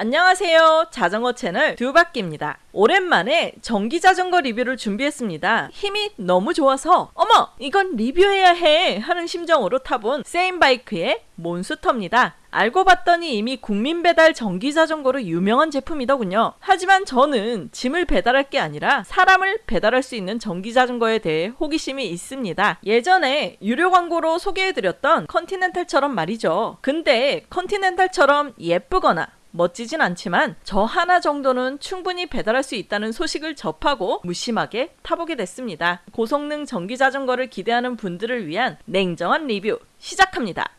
안녕하세요. 자전거 채널 두바퀴입니다. 오랜만에 전기 자전거 리뷰를 준비했습니다. 힘이 너무 좋아서 어머 이건 리뷰해야 해 하는 심정으로 타본 세인바이크의 몬스터입니다. 알고 봤더니 이미 국민 배달 전기 자전거로 유명한 제품이더군요. 하지만 저는 짐을 배달할 게 아니라 사람을 배달할 수 있는 전기 자전거에 대해 호기심이 있습니다. 예전에 유료 광고로 소개해드렸던 컨티넨탈처럼 말이죠. 근데 컨티넨탈처럼 예쁘거나 멋지진 않지만 저 하나 정도는 충분히 배달할 수 있다는 소식을 접하고 무심하게 타보게 됐습니다. 고성능 전기 자전거를 기대하는 분들을 위한 냉정한 리뷰 시작합니다.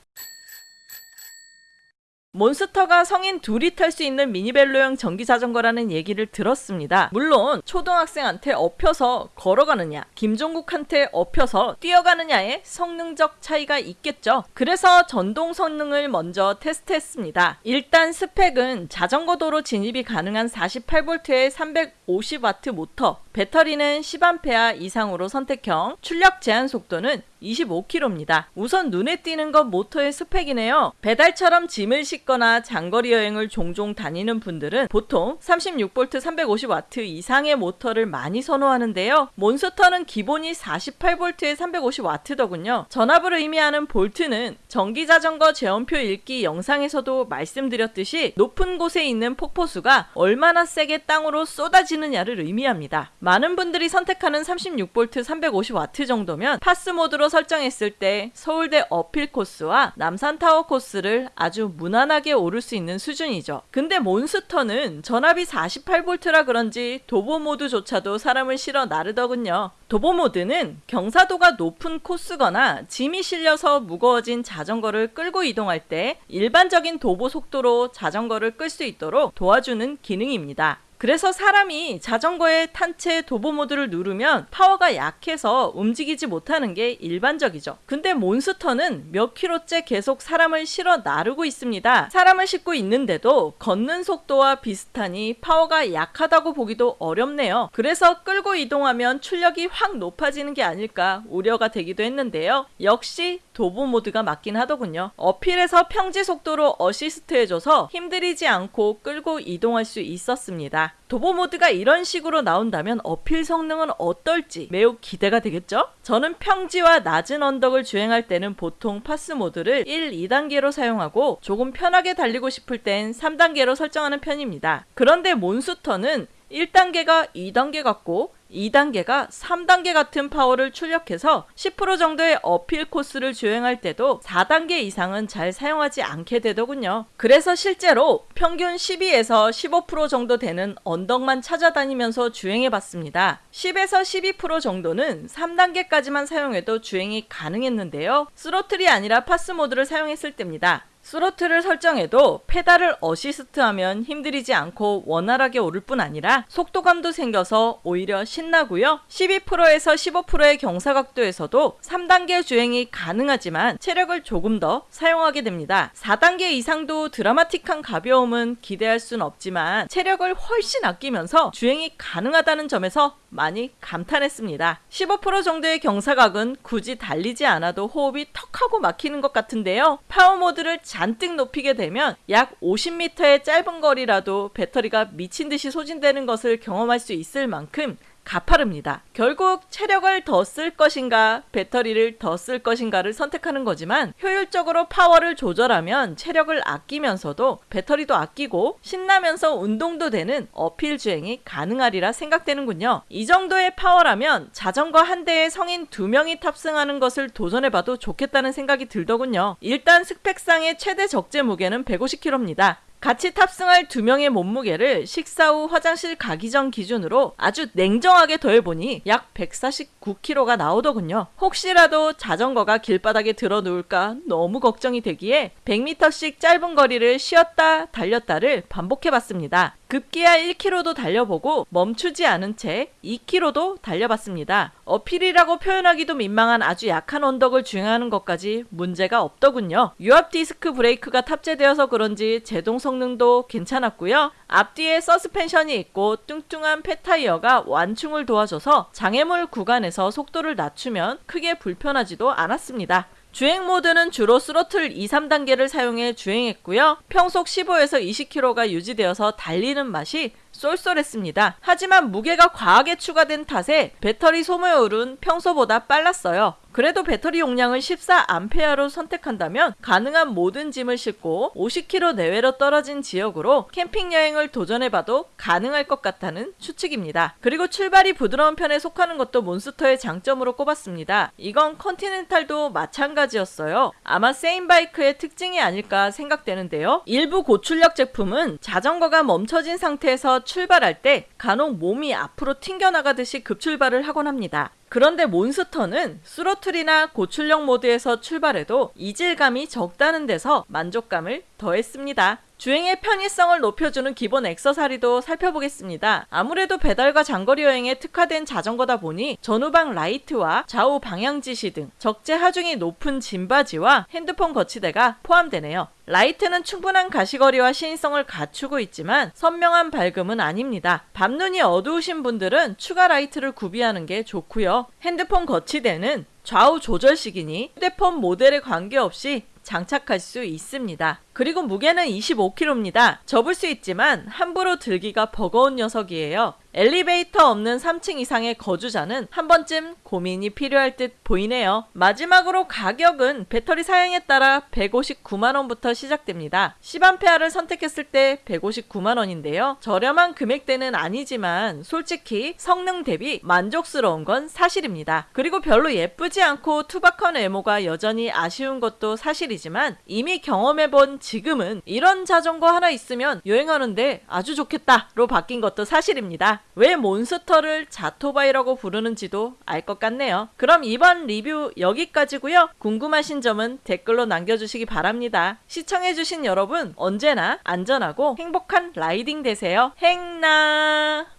몬스터가 성인 둘이 탈 수 있는 미니벨로형 전기자전거라는 얘기를 들었습니다. 물론 초등학생한테 업혀서 걸어가느냐 김종국한테 업혀서 뛰어가느냐의 성능적 차이가 있겠죠. 그래서 전동 성능을 먼저 테스트했습니다. 일단 스펙은 자전거 도로 진입이 가능한 48V에 350W 모터, 배터리는 10A 이상으로 선택형, 출력 제한 속도는 25km입니다. 우선 눈에 띄는 건 모터의 스펙이네요. 배달처럼 짐을 싣거나 장거리 여행을 종종 다니는 분들은 보통 36V 350W 이상의 모터를 많이 선호하는데요. 몬스터는 기본이 48V에 350W더군요. 전압을 의미하는 볼트는 전기자전거 제원표 읽기 영상에서도 말씀드렸듯이 높은 곳에 있는 폭포수가 얼마나 세게 땅으로 쏟아지느냐를 의미합니다. 많은 분들이 선택하는 36V 350W 정도면 PAS 모드로 설정했을 때 서울대 uphill 코스와 남산타워 코스를 아주 무난하게 오를 수 있는 수준이죠. 근데 몬스터는 전압이 48V라 그런지 도보 모드조차도 사람을 실어 나르더군요. 도보 모드는 경사도가 높은 코스거나 짐이 실려서 무거워진 자전거를 끌고 이동할 때 일반적인 도보 속도로 자전거를 끌 수 있도록 도와주는 기능입니다. 그래서 사람이 자전거에 탄채 도보 모드를 누르면 파워가 약해서 움직이지 못하는 게 일반적이죠. 근데 몬스터는 몇 킬로째 계속 사람을 실어 나르고 있습니다. 사람을 싣고 있는데도 걷는 속도와 비슷하니 파워가 약하다고 보기도 어렵네요. 그래서 끌고 이동하면 출력이 확 높아지는 게 아닐까 우려가 되기도 했는데요. 역시 도보 모드가 맞긴 하더군요. uphill에서 평지 속도로 어시스트 해줘서 힘들이지 않고 끌고 이동할 수 있었습니다. 도보 모드가 이런 식으로 나온다면 uphill 성능은 어떨지 매우 기대가 되겠죠? 저는 평지와 낮은 언덕을 주행할 때는 보통 PAS 모드를 1, 2단계로 사용하고 조금 편하게 달리고 싶을 땐 3단계로 설정하는 편입니다. 그런데 몬스터는 1단계가 2단계 같고 2단계가 3단계 같은 파워를 출력해서 10% 정도의 uphill 코스를 주행할 때도 4단계 이상은 잘 사용하지 않게 되더군요. 그래서 실제로 평균 12에서 15% 정도 되는 언덕만 찾아다니면서 주행해 봤습니다. 10에서 12% 정도는 3단계까지만 사용해도 주행이 가능했는데요. 스로틀이 아니라 PAS 모드를 사용했을 때입니다. 스로틀을 설정해도 페달을 어시스트하면 힘들이지 않고 원활하게 오를 뿐 아니라 속도감도 생겨서 오히려 신나고요. 12%에서 15%의 경사각도에서도 3단계 주행이 가능하지만 체력을 조금 더 사용하게 됩니다. 4단계 이상도 드라마틱한 가벼움은 기대할 순 없지만 체력을 훨씬 아끼면서 주행이 가능하다는 점에서 많이 감탄했습니다. 15% 정도의 경사각은 굳이 달리지 않아도 호흡이 턱하고 막히는 것 같은데요. 파워 모드를 잔뜩 높이게 되면 약 50m의 짧은 거리라도 배터리가 미친 듯이 소진되는 것을 경험할 수 있을 만큼 가파릅니다. 결국 체력을 더 쓸 것인가 배터리를 더 쓸 것인가를 선택하는 거지만 효율적으로 파워를 조절하면 체력을 아끼면서도 배터리도 아끼고 신나면서 운동도 되는 uphill 주행이 가능하리라 생각되는군요. 이 정도의 파워라면 자전거 한 대에 성인 두 명이 탑승하는 것을 도전해봐도 좋겠다는 생각이 들더군요. 일단 스펙상의 최대 적재 무게는 150kg입니다. 같이 탑승할 두 명의 몸무게를 식사 후 화장실 가기 전 기준으로 아주 냉정하게 더해보니 약 149kg가 나오더군요. 혹시라도 자전거가 길바닥에 들어 누울까 너무 걱정이 되기에 100m씩 짧은 거리를 쉬었다 달렸다를 반복해봤습니다. 급기야 1km도 달려보고 멈추지 않은 채 2km도 달려봤습니다. 어필이라고 표현하기도 민망한 아주 약한 언덕을 주행하는 것까지 문제가 없더군요. 유압 디스크 브레이크가 탑재되어서 그런지 제동 성능도 괜찮았고요. 앞뒤에 서스펜션이 있고 뚱뚱한 fat 타이어가 완충을 도와줘서 장애물 구간에서 속도를 낮추면 크게 불편하지도 않았습니다. 주행 모드는 주로 스로틀 2, 3단계를 사용해 주행했고요. 평속 15에서 20km가 유지되어서 달리는 맛이 쏠쏠했습니다. 하지만 무게가 과하게 추가된 탓에 배터리 소모율은 평소보다 빨랐어요. 그래도 배터리 용량을 14A로 선택한다면 가능한 모든 짐을 싣고 50km 내외로 떨어진 지역으로 캠핑 여행을 도전해봐도 가능할 것 같다는 추측입니다. 그리고 출발이 부드러운 편에 속하는 것도 몬스터의 장점으로 꼽았습니다. 이건 컨티넨탈도 마찬가지였어요. 아마 세인바이크의 특징이 아닐까 생각되는데요. 일부 고출력 제품은 자전거가 멈춰진 상태에서 출발할 때 간혹 몸이 앞으로 튕겨나가듯이 급출발을 하곤 합니다. 그런데 몬스터는 스로틀이나 고출력 모드에서 출발해도 이질감이 적다는 데서 만족감을 더했습니다. 주행의 편의성을 높여주는 기본 액세서리도 살펴보겠습니다. 아무래도 배달과 장거리 여행에 특화된 자전거다 보니 전후방 라이트와 좌우 방향 지시등 적재 하중이 높은 짐받이와 핸드폰 거치대가 포함되네요. 라이트는 충분한 가시거리와 시인성을 갖추고 있지만 선명한 밝음은 아닙니다. 밤눈이 어두우신 분들은 추가 라이트를 구비하는 게 좋고요. 핸드폰 거치대는 좌우 조절식이니 휴대폰 모델에 관계없이 장착할 수 있습니다. 그리고 무게는 25kg입니다. 접을 수 있지만 함부로 들기가 버거운 녀석이에요. 엘리베이터 없는 3층 이상의 거주자는 한 번쯤 고민이 필요할 듯 보이네요. 마지막으로 가격은 배터리 사양에 따라 159만원부터 시작됩니다. 10A를 선택했을 때 159만원인데요. 저렴한 금액대는 아니지만 솔직히 성능 대비 만족스러운 건 사실입니다. 그리고 별로 예쁘지 않고 투박한 외모가 여전히 아쉬운 것도 사실이지만 이미 경험해본 지금은 이런 자전거 하나 있으면 여행하는데 아주 좋겠다로 바뀐 것도 사실입니다. 왜 몬스터를 자토바이라고 부르는지도 알 것 같네요. 그럼 이번 리뷰 여기까지고요. 궁금하신 점은 댓글로 남겨주시기 바랍니다. 시청해주신 여러분 언제나 안전하고 행복한 라이딩 되세요. 행나